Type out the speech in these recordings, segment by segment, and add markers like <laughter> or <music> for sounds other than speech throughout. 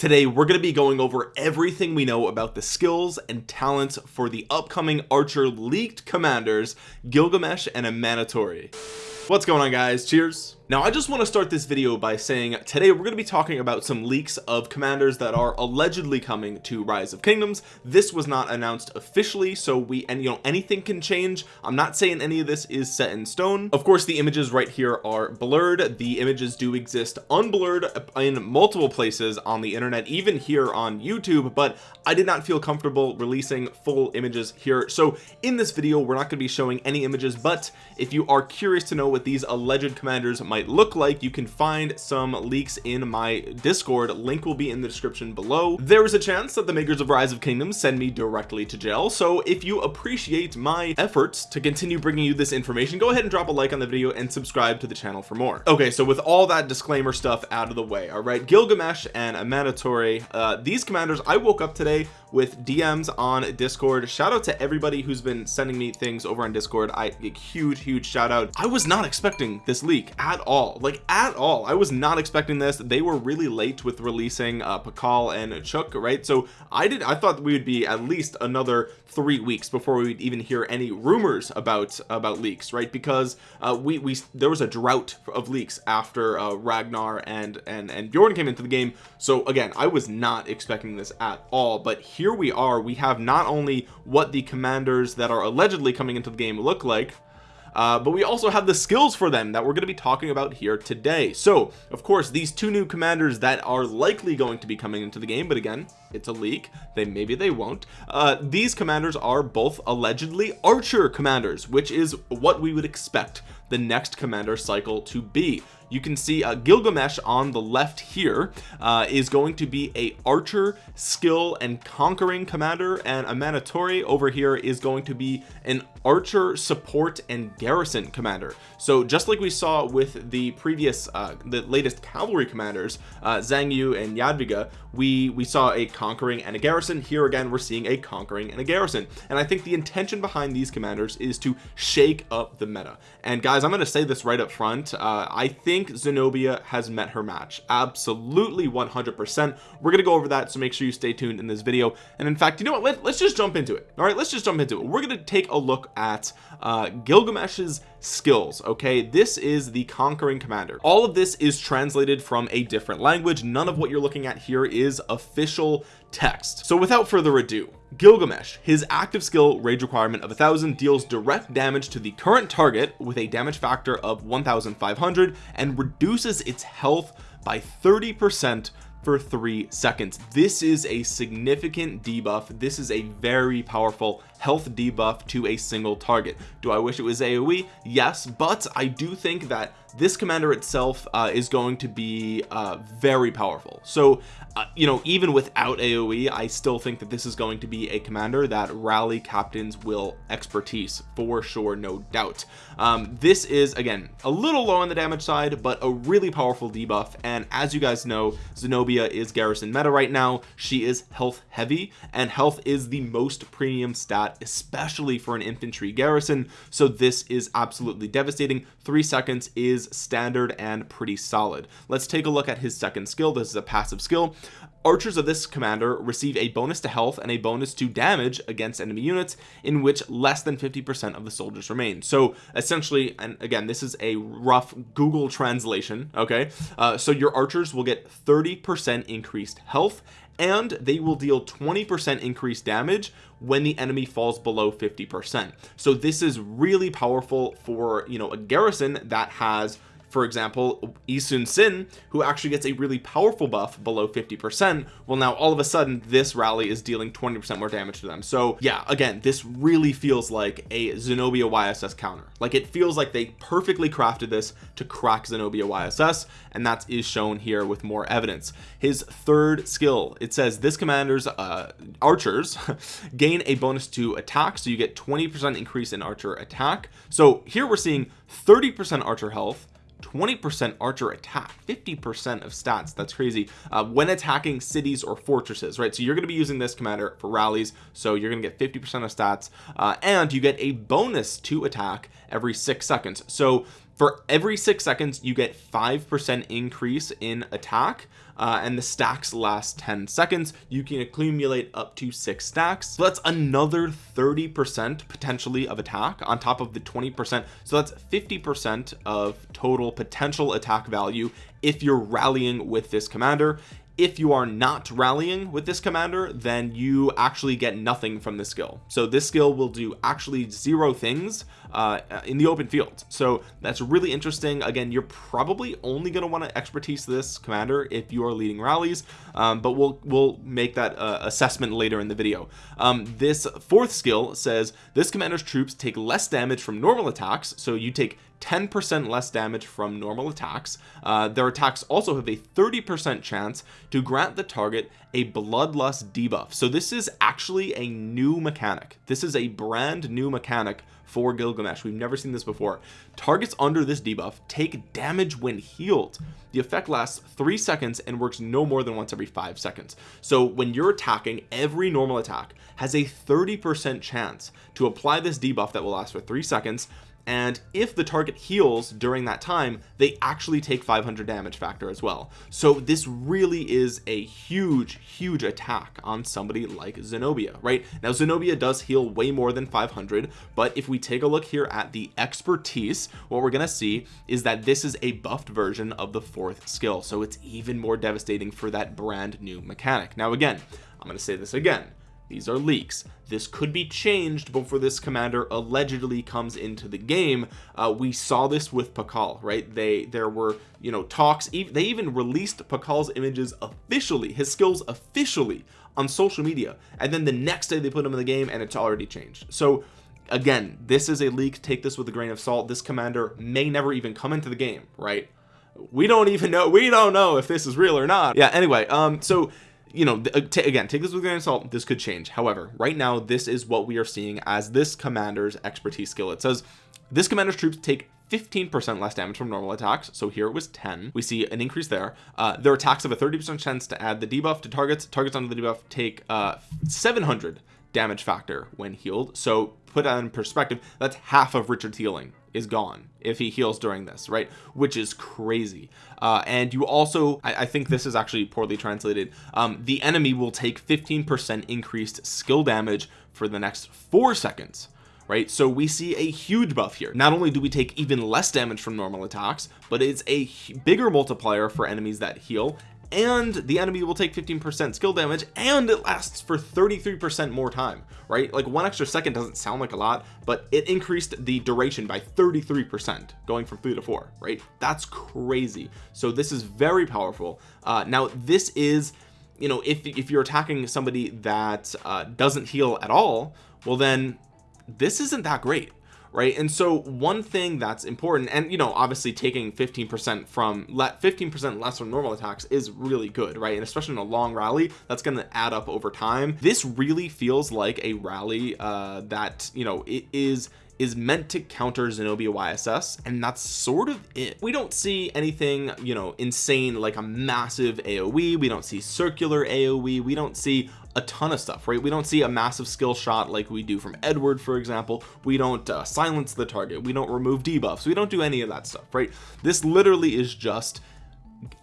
today we're going to be going over everything we know about the skills and talents for the upcoming archer leaked commanders Gilgamesh and Amanitore what's going on guys? Cheers now I just want to start this video by saying today we're going to be talking about some leaks of commanders that are allegedly coming to rise of kingdoms. This was not announced officially so we and you know anything can change. I'm not saying any of this is set in stone. Of course the images right here are blurred. The images do exist unblurred in multiple places on the internet even here on YouTube but I did not feel comfortable releasing full images here. So in this video we're not going to be showing any images but if you are curious to know what these alleged commanders might might look like. You can find some leaks in my discord. Link will be in the description below. There is a chance that the makers of rise of kingdoms send me directly to jail. So if you appreciate my efforts to continue bringing you this information go ahead and drop a like on the video and subscribe to the channel for more. Okay so with all that disclaimer stuff out of the way all right Gilgamesh and Amanitore uh, these commanders I woke up today with DMs on discord. Shout out to everybody who's been sending me things over on discord. I huge huge shout out. I was not expecting this leak at all all like at all. I was not expecting this. They were really late with releasing uh Pakal and Chuck right? So I did I thought we would be at least another three weeks before we would even hear any rumors about about leaks right? Because uh we we there was a drought of leaks after uh Ragnar and and and Bjorn came into the game. So again I was not expecting this at all. But here we are. We have not only what the commanders that are allegedly coming into the game look like uh, but we also have the skills for them that we're going to be talking about here today. So of course these two new commanders that are likely going to be coming into the game but again it's a leak. They maybe they won't. Uh, these commanders are both allegedly archer commanders which is what we would expect the next commander cycle to be you can see uh, Gilgamesh on the left here uh, is going to be a archer skill and conquering commander and Amanitore over here is going to be an archer support and garrison commander. So just like we saw with the previous uh, the latest cavalry commanders uh, Xiang Yu and Jadwiga we we saw a conquering and a garrison. Here again we're seeing a conquering and a garrison. And I think the intention behind these commanders is to shake up the meta. And guys I'm going to say this right up front. Uh, I think Zenobia has met her match. Absolutely 100 percent. We're gonna go over that so make sure you stay tuned in this video. And in fact you know what? Let, us just jump into it. All right let's just jump into it. We're gonna take a look at uh, Gilgamesh's skills okay? This is the conquering commander. All of this is translated from a different language. None of what you're looking at here is official text. So without further ado Gilgamesh his active skill rage requirement of a thousand deals direct damage to the current target with a damage factor of 1500 and reduces its health by 30 percent for three seconds. This is a significant debuff. This is a very powerful health debuff to a single target. Do I wish it was AoE yes but I do think that this commander itself uh, is going to be uh, very powerful. So uh, you know even without AoE I still think that this is going to be a commander that rally captains will expertise for sure no doubt. Um, this is again a little low on the damage side but a really powerful debuff and as you guys know Zenobia is garrison meta right now. She is health heavy and health is the most premium stat especially for an infantry garrison so this is absolutely devastating. Three seconds is standard and pretty solid. Let's take a look at his second skill. This is a passive skill archers of this commander receive a bonus to health and a bonus to damage against enemy units in which less than 50 percent of the soldiers remain. So essentially and again this is a rough google translation okay? Uh, so your archers will get 30 percent increased health and they will deal 20 percent increased damage when the enemy falls below 50 percent. So this is really powerful for you know a garrison that has for example Yi Sun-sin who actually gets a really powerful buff below 50 percent well now all of a sudden this rally is dealing 20 percent more damage to them. So yeah again this really feels like a Zenobia YSS counter. Like it feels like they perfectly crafted this to crack Zenobia YSS and that is shown here with more evidence. His third skill it says this commander's uh, archers <laughs> gain a bonus to attack so you get 20 percent increase in archer attack. So here we're seeing 30 percent archer health 20% archer attack 50% of stats. That's crazy uh, when attacking cities or fortresses right? So you're going to be using this commander for rallies so you're going to get 50% of stats uh, and you get a bonus to attack every six seconds. So for every six seconds you get five percent increase in attack uh, and the stacks last 10 seconds. You can accumulate up to six stacks. So that's another 30 percent potentially of attack on top of the 20 percent. So that's 50 percent of total potential attack value if you're rallying with this commander if you are not rallying with this commander then you actually get nothing from this skill. So this skill will do actually zero things uh, in the open field. So that's really interesting. Again you're probably only going to want to expertise this commander if you are leading rallies um, but we'll we'll make that uh, assessment later in the video. Um, this fourth skill says this commander's troops take less damage from normal attacks so you take 10% less damage from normal attacks. Uh, their attacks also have a 30% chance to grant the target a bloodlust debuff. So this is actually a new mechanic. This is a brand new mechanic for Gilgamesh. We've never seen this before. Targets under this debuff take damage when healed. The effect lasts three seconds and works no more than once every five seconds. So when you're attacking every normal attack has a 30 percent chance to apply this debuff that will last for three seconds and if the target heals during that time they actually take 500 damage factor as well. So this really is a huge huge attack on somebody like Zenobia right? Now Zenobia does heal way more than 500 but if we take a look here at the expertise what we're gonna see is that this is a buffed version of the fourth skill. So it's even more devastating for that brand new mechanic. Now again I'm going to say this again these are leaks. This could be changed before this commander allegedly comes into the game. Uh, we saw this with Pakal right? They there were you know talks. They even released Pakal's images officially his skills officially on social media. And then the next day they put him in the game and it's already changed. So again this is a leak. Take this with a grain of salt. This commander may never even come into the game right? We don't even know. We don't know if this is real or not. Yeah anyway um so you know uh, again take this with a grain of salt. This could change. However right now this is what we are seeing as this commander's expertise skill. It says this commander's troops take 15% less damage from normal attacks. So here it was 10 we see an increase there. Uh, their attacks have a 30% chance to add the debuff to targets. Targets under the debuff take uh 700 damage factor when healed. So put that in perspective that's half of Richard's healing is gone if he heals during this right? Which is crazy. Uh, and you also I, I, think this is actually poorly translated um, the enemy will take 15% increased skill damage for the next four seconds right? So we see a huge buff here. Not only do we take even less damage from normal attacks but it's a bigger multiplier for enemies that heal and the enemy will take 15% skill damage and it lasts for 33% more time right? Like one extra second doesn't sound like a lot but it increased the duration by 33% going from three to four right? That's crazy. So this is very powerful. Uh, now this is you know if, if you're attacking somebody that uh, doesn't heal at all well then this isn't that great right? And so one thing that's important and you know obviously taking 15 percent from let 15 percent less from normal attacks is really good right? And especially in a long rally that's going to add up over time. This really feels like a rally uh that you know it is is meant to counter Zenobia YSS and that's sort of it. We don't see anything you know insane like a massive AoE we don't see circular AoE we don't see a ton of stuff right? We don't see a massive skill shot like we do from Edward for example. We don't uh, silence the target. We don't remove debuffs. We don't do any of that stuff right? This literally is just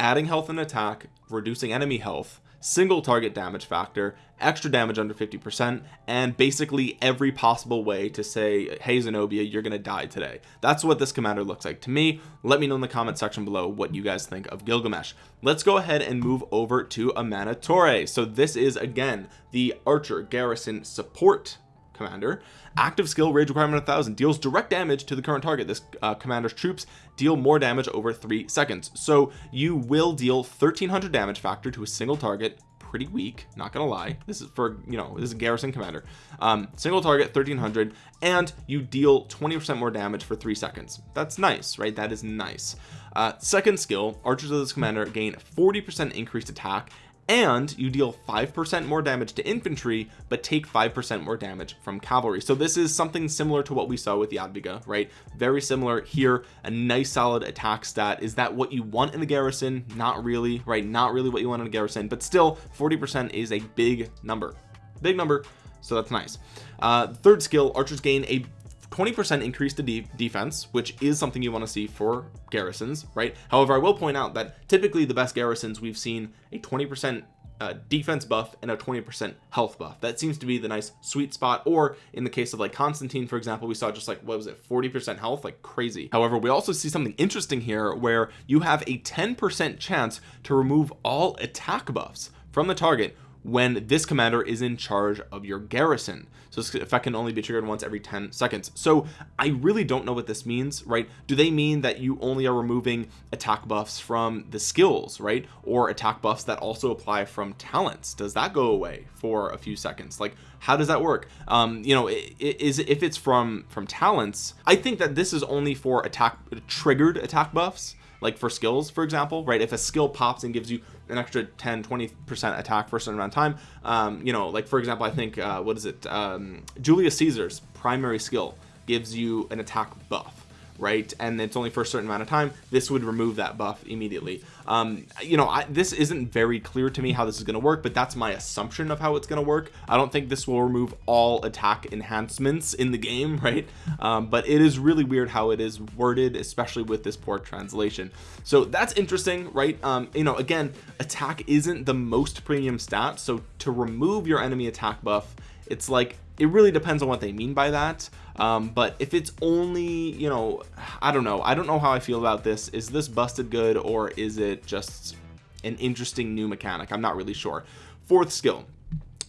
adding health and attack reducing enemy health single target damage factor extra damage under 50 percent and basically every possible way to say hey Zenobia you're gonna die today. That's what this commander looks like to me. Let me know in the comment section below what you guys think of Gilgamesh. Let's go ahead and move over to Amanitore so this is again the archer garrison support commander. Active skill rage requirement 1000 deals direct damage to the current target. This uh, commander's troops deal more damage over three seconds. So you will deal 1300 damage factor to a single target. Pretty weak not gonna lie. This is for you know this is a garrison commander. Um, single target 1300 and you deal 20 percent more damage for three seconds. That's nice right? That is nice. Uh, second skill archers of this commander gain 40 percent increased attack and you deal 5% more damage to infantry but take 5% more damage from cavalry. So this is something similar to what we saw with Jadwiga right? Very similar here. A nice solid attack stat. Is that what you want in the garrison? Not really right? Not really what you want in a garrison but still 40% is a big number. Big number so that's nice. Uh third skill archers gain a 20% increase to de defense which is something you want to see for garrisons right? However I will point out that typically the best garrisons we've seen a 20% uh, defense buff and a 20% health buff. That seems to be the nice sweet spot or in the case of like Constantine for example we saw just like what was it 40% health like crazy. However we also see something interesting here where you have a 10% chance to remove all attack buffs from the target when this commander is in charge of your garrison. So this effect can only be triggered once every 10 seconds. So I really don't know what this means right? Do they mean that you only are removing attack buffs from the skills right? Or attack buffs that also apply from talents? Does that go away for a few seconds? Like how does that work? Um you know is if it's from from talents I think that this is only for attack triggered attack buffs like for skills for example right? If a skill pops and gives you an extra 10 20 percent attack for a certain amount of time um you know like for example I think uh what is it? Um Julius Caesar's primary skill gives you an attack buff right? And it's only for a certain amount of time. This would remove that buff immediately. Um you know I, this isn't very clear to me how this is going to work but that's my assumption of how it's going to work. I don't think this will remove all attack enhancements in the game <laughs> right? Um, but it is really weird how it is worded especially with this poor translation. So that's interesting right? Um you know again attack isn't the most premium stat so to remove your enemy attack buff it's like it really depends on what they mean by that. Um, but if it's only you know I don't know. I don't know how I feel about this. Is this busted good or is it just an interesting new mechanic? I'm not really sure. Fourth skill.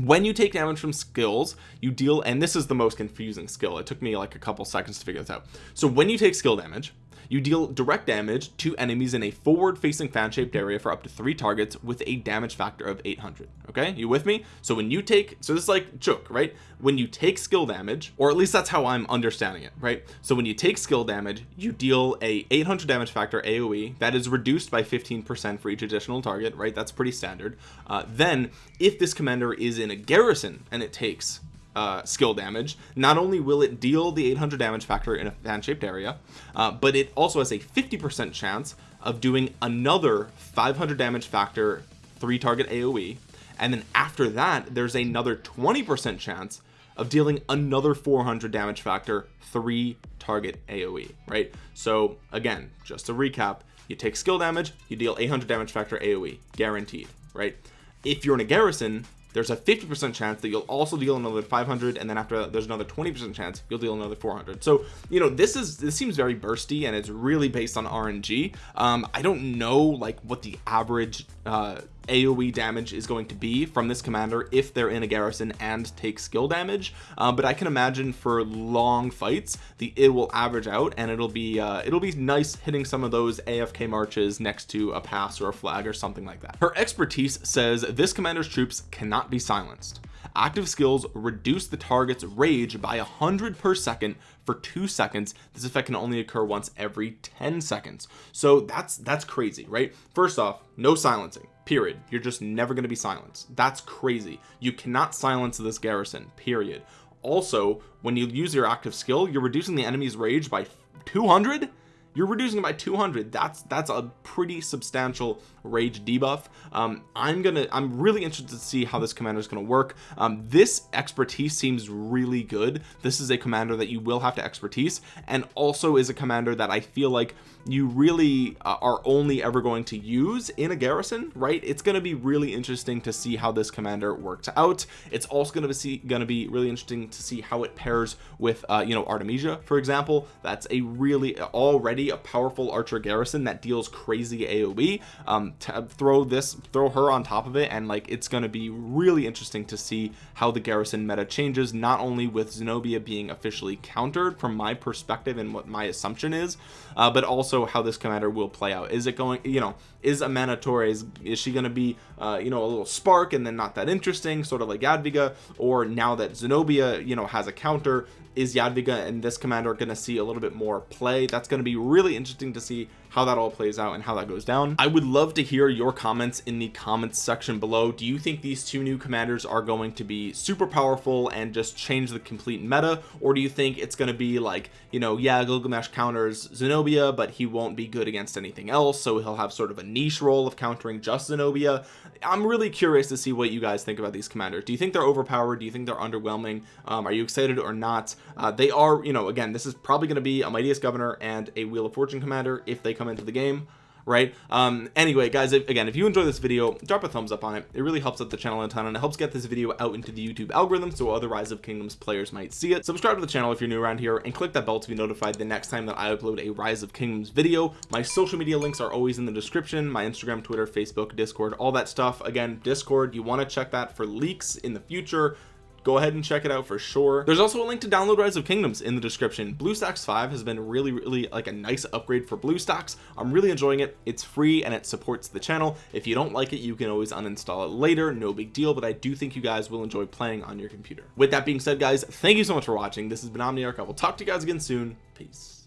When you take damage from skills you deal and this is the most confusing skill. It took me like a couple seconds to figure this out. So when you take skill damage you deal direct damage to enemies in a forward facing fan shaped area for up to three targets with a damage factor of 800 okay? You with me? So when you take so this is like choke right? When you take skill damage or at least that's how I'm understanding it right? So when you take skill damage you deal a 800 damage factor AoE that is reduced by 15% for each additional target right? That's pretty standard. Uh, then if this commander is in a garrison and it takes uh, skill damage. Not only will it deal the 800 damage factor in a fan-shaped area uh, but it also has a 50% chance of doing another 500 damage factor three target AoE and then after that there's another 20% chance of dealing another 400 damage factor three target AoE right? So again just to recap you take skill damage you deal 800 damage factor AoE guaranteed right? If you're in a garrison there's a 50% chance that you'll also deal another 500 and then after that there's another 20% chance you'll deal another 400 so you know this is this seems very bursty and it's really based on RNG um I don't know like what the average uh AoE damage is going to be from this commander if they're in a garrison and take skill damage. Uh, but I can imagine for long fights the it will average out and it'll be uh, it'll be nice hitting some of those AFK marches next to a pass or a flag or something like that. Her expertise says this commander's troops cannot be silenced. Active skills reduce the target's rage by a hundred per second for two seconds. This effect can only occur once every 10 seconds. So that's that's crazy right? First off no silencing period. You're just never going to be silenced. That's crazy. You cannot silence this garrison period. Also when you use your active skill you're reducing the enemy's rage by 200 you're reducing it by 200 that's that's a pretty substantial rage debuff. Um, I'm gonna I'm really interested to see how this commander is to work. Um, this expertise seems really good. This is a commander that you will have to expertise and also is a commander that I feel like you really uh, are only ever going to use in a garrison right? It's going to be really interesting to see how this commander works out. It's also going to be going to be really interesting to see how it pairs with uh, you know Artemisia for example. That's a really already a powerful archer garrison that deals crazy AoE um, throw this throw her on top of it and like it's going to be really interesting to see how the garrison meta changes not only with Zenobia being officially countered from my perspective and what my assumption is uh, but also how this commander will play out. Is it going you know is Amanitore is she going to be uh, you know a little spark and then not that interesting sort of like Jadwiga or now that Zenobia you know has a counter is Jadwiga and this commander going to see a little bit more play? That's going to be really interesting to see how that all plays out and how that goes down. I would love to hear your comments in the comments section below. Do you think these two new commanders are going to be super powerful and just change the complete meta? Or do you think it's going to be like you know yeah Gilgamesh counters Zenobia but he won't be good against anything else so he'll have sort of a niche role of countering just Zenobia? I'm really curious to see what you guys think about these commanders. Do you think they're overpowered? Do you think they're underwhelming? Um, are you excited or not uh, they are you know again this is probably going to be a mightiest governor and a wheel of fortune commander if they come into the game right? Um anyway guys if, again if you enjoy this video drop a thumbs up on it. It really helps out the channel a ton and it helps get this video out into the youtube algorithm so other rise of kingdoms players might see it. Subscribe to the channel if you're new around here and click that bell to be notified the next time that i upload a rise of kingdoms video. My social media links are always in the description my instagram twitter facebook discord all that stuff. Again discord you want to check that for leaks in the future go ahead and check it out for sure. There's also a link to download rise of kingdoms in the description. Bluestacks 5 has been really really like a nice upgrade for bluestacks i'm really enjoying it. It's free and it supports the channel. If you don't like it you can always uninstall it later. No big deal but i do think you guys will enjoy playing on your computer. With that being said guys thank you so much for watching. This has been omniarch. I will talk to you guys again soon. Peace